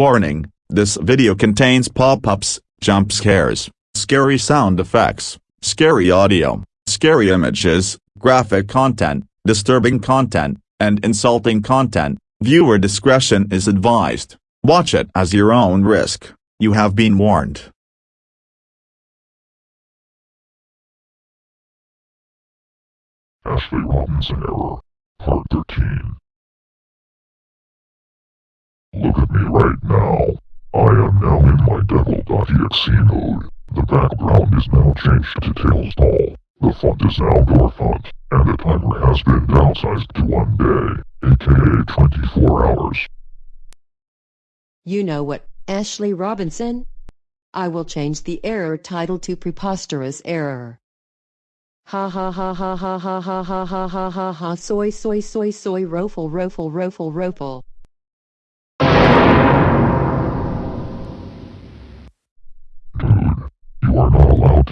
Warning, this video contains pop-ups, jump scares, scary sound effects, scary audio, scary images, graphic content, disturbing content, and insulting content. Viewer discretion is advised. Watch it as your own risk. You have been warned. Ashley Robinson Error, Part 13. Look at me right now. I am now in my devil.exe mode. The background is now changed to Tails Doll. The font is now door font, and the timer has been downsized to one day, aka 24 hours. You know what, Ashley Robinson? I will change the error title to preposterous error. Ha ha ha ha ha ha ha ha ha ha ha ha soy soy soy soy rofle rofle rofle rofle.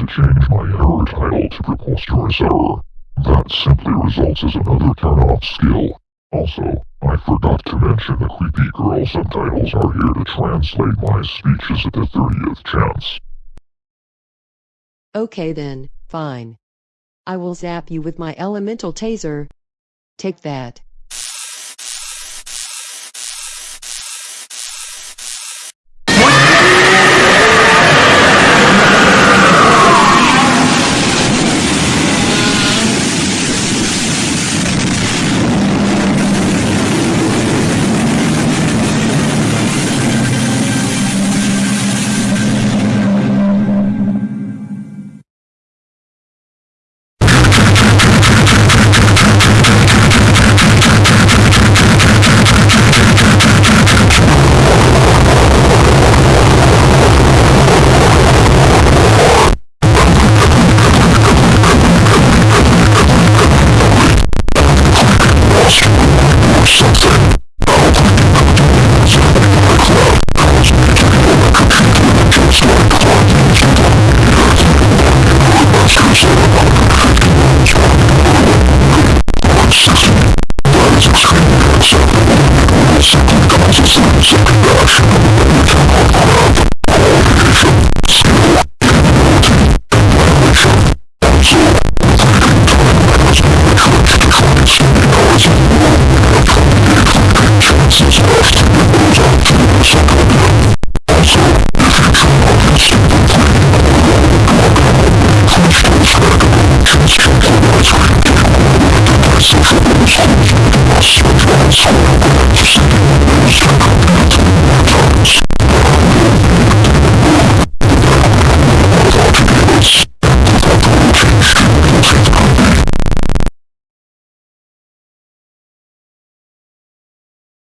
Change my error title to preposterous error. That simply results as another turn-off skill. Also, I forgot to mention the creepy girl subtitles are here to translate my speeches at the 30th chance. Okay then, fine. I will zap you with my elemental taser. Take that. Just listen to the action of the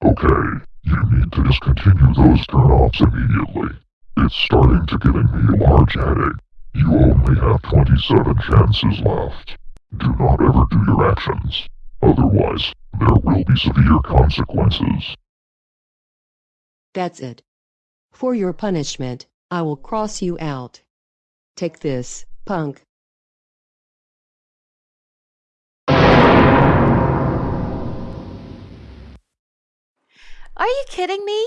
Okay, you need to discontinue those turn-offs immediately. It's starting to giving me a large headache. You only have 27 chances left. Do not ever do your actions. Otherwise, there will be severe consequences. That's it. For your punishment, I will cross you out. Take this, punk. Are you kidding me?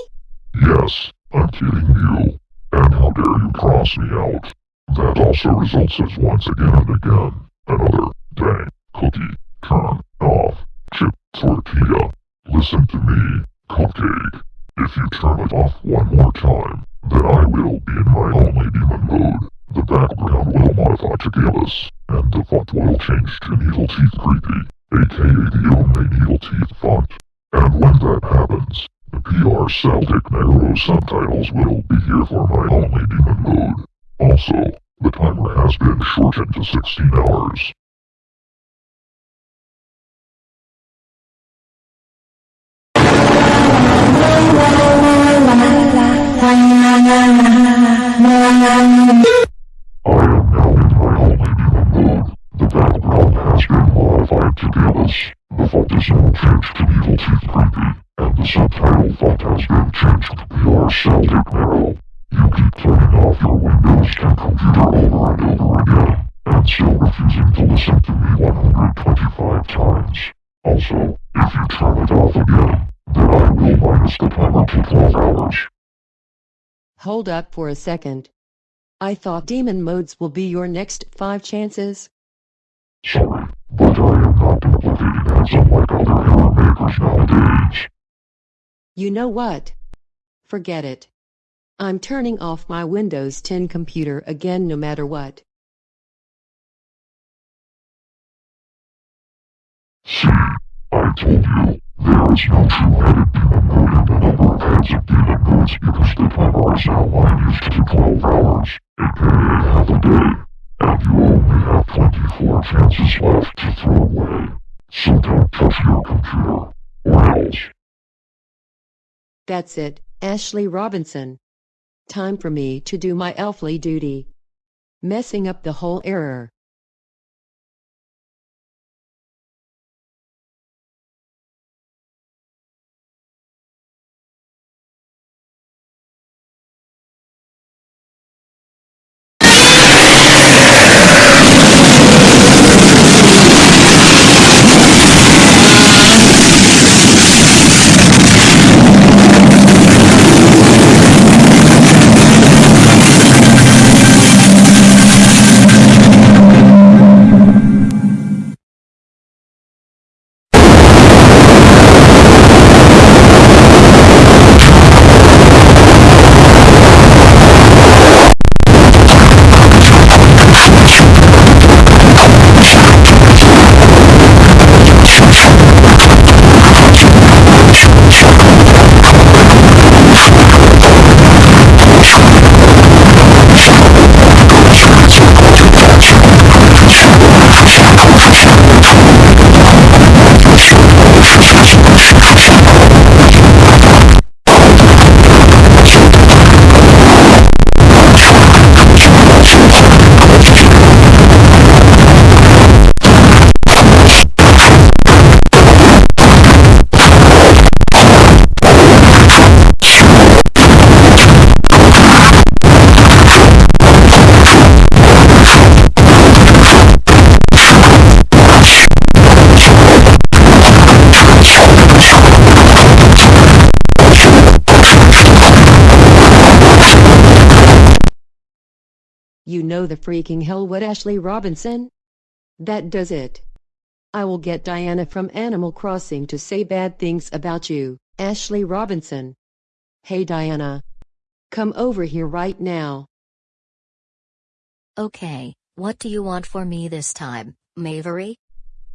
Yes, I'm kidding you. And how dare you cross me out? That also results as once again and again, another dang cookie turn off chip tortilla. Listen to me, cupcake. If you turn it off one more time, then I will be in my only demon mode. The background will modify to Gallus, and the font will change to Needle Teeth Creepy, aka the only Needle Teeth font. And when that happens, your Celtic Narrow subtitles will be here for my only demon mode. Also, the timer has been shortened to 16 hours. The battleground has been modified to be this. The focus will change to Evil Chief subtitle font has been changed to PR Celtic Narrow. You keep turning off your Windows 10 computer over and over again, and still refusing to listen to me 125 times. Also, if you turn it off again, then I will minus the timer to 12 hours. Hold up for a second. I thought demon modes will be your next five chances. Sorry, but I am not duplicating ads unlike other error makers nowadays. You know what? Forget it. I'm turning off my Windows 10 computer again no matter what. See, I told you, there is no two-headed demon mode and the number of heads of demon modes because the timer is outlined used to be 12 hours, aka half a day, and you only have 24 chances left to throw away. So don't touch your computer, or else. That's it, Ashley Robinson. Time for me to do my elfly duty. Messing up the whole error. You know the freaking hell what Ashley Robinson? That does it. I will get Diana from Animal Crossing to say bad things about you, Ashley Robinson. Hey Diana. Come over here right now. Okay, what do you want for me this time, Mavery?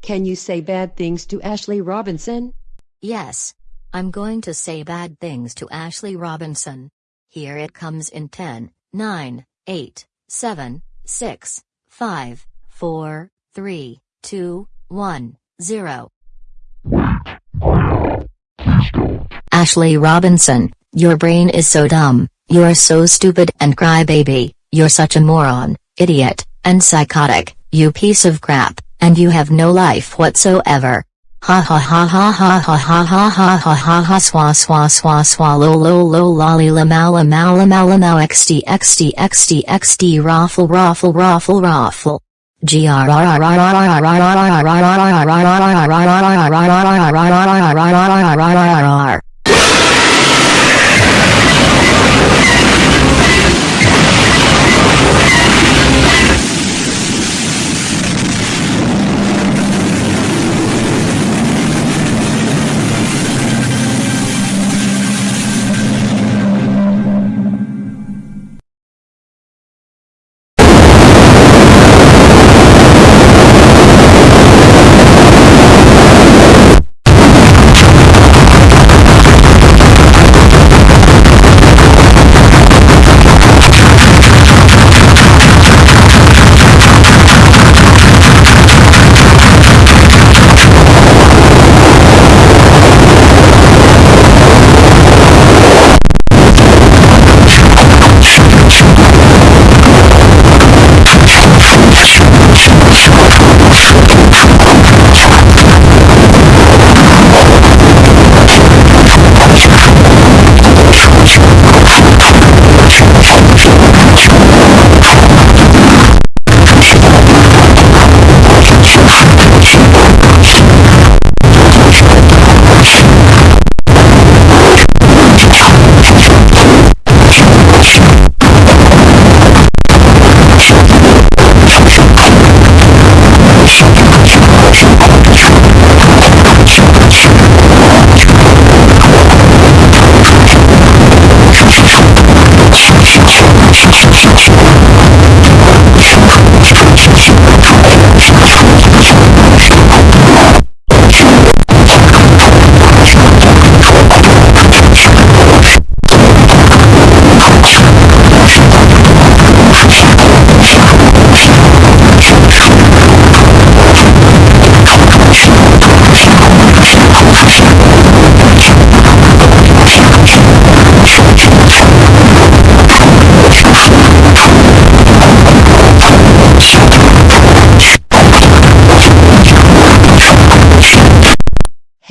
Can you say bad things to Ashley Robinson? Yes. I'm going to say bad things to Ashley Robinson. Here it comes in 10, 9, 8, 7, 6, 5, 4, 3, 2, 1, 0. Ashley Robinson, your brain is so dumb, you're so stupid and crybaby, you're such a moron, idiot, and psychotic, you piece of crap, and you have no life whatsoever. Ha ha ha ha ha ha ha ha ha ha ha ha swa swa swa swa lo lo lo lolly la mala mala mala now xd xd xd xd raffle raffle raffle raffle. G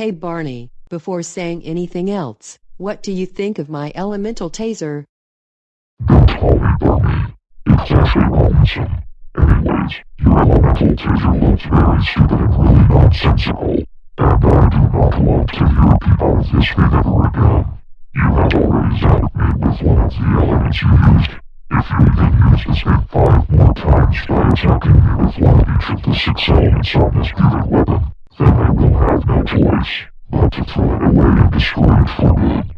Hey Barney, before saying anything else, what do you think of my elemental taser? Don't call me Barney. It's Ashley Robinson. Anyways, your elemental taser looks very stupid and really nonsensical. And I do not want to hear people of this thing ever again. You have already zapped me with one of the elements you used. If you even use this thing five more times by attacking me with one of each of the six elements on this mutant weapon, then I will have no choice but to throw it away and destroy it for good.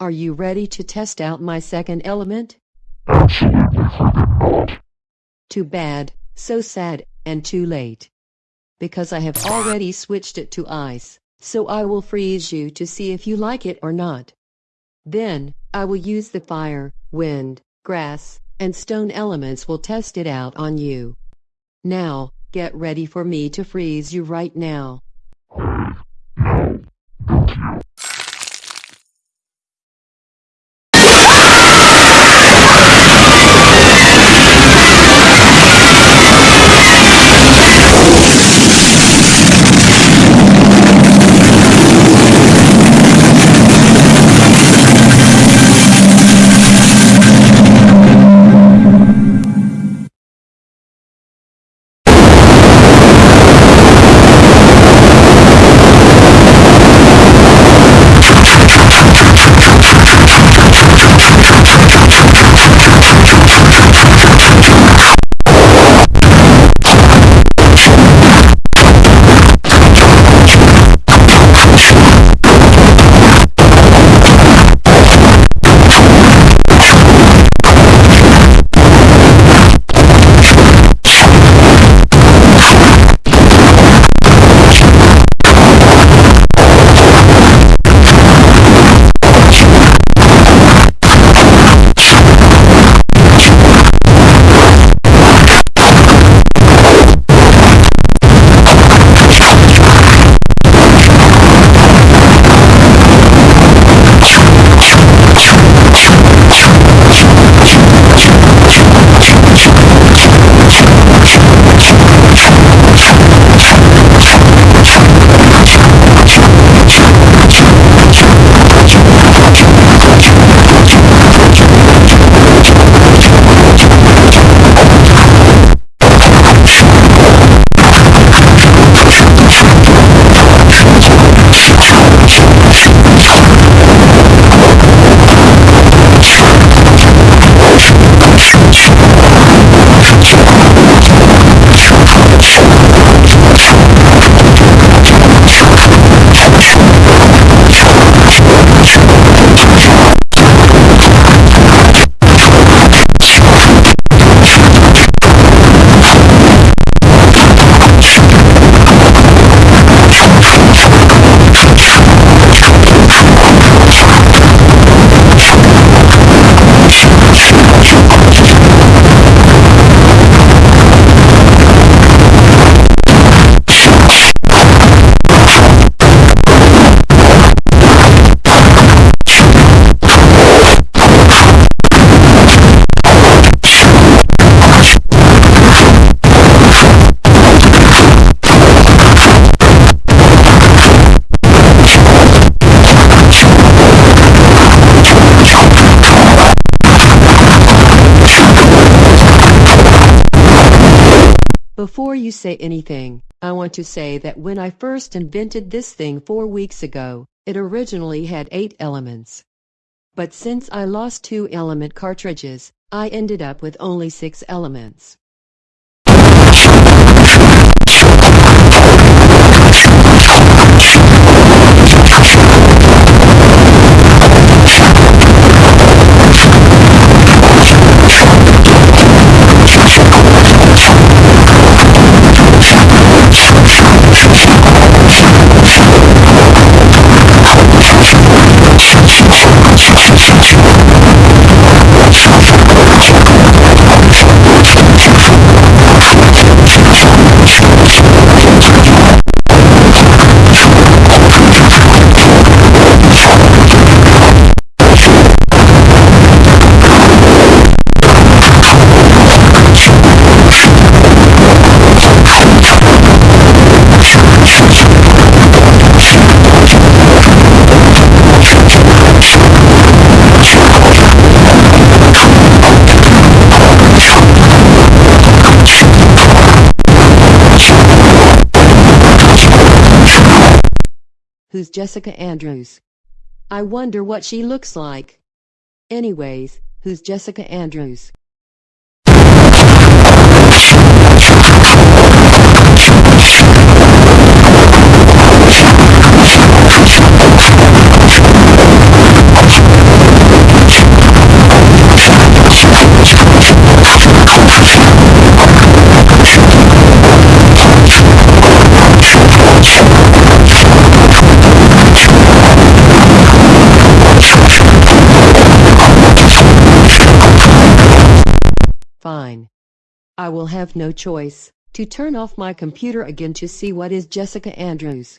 Are you ready to test out my second element? Absolutely freaking not. Too bad, so sad, and too late. Because I have already switched it to ice, so I will freeze you to see if you like it or not. Then, I will use the fire, wind, grass, and stone elements will test it out on you. Now, get ready for me to freeze you right now. Before you say anything, I want to say that when I first invented this thing four weeks ago, it originally had eight elements. But since I lost two element cartridges, I ended up with only six elements. Who's Jessica Andrews? I wonder what she looks like. Anyways, who's Jessica Andrews? I will have no choice to turn off my computer again to see what is Jessica Andrews.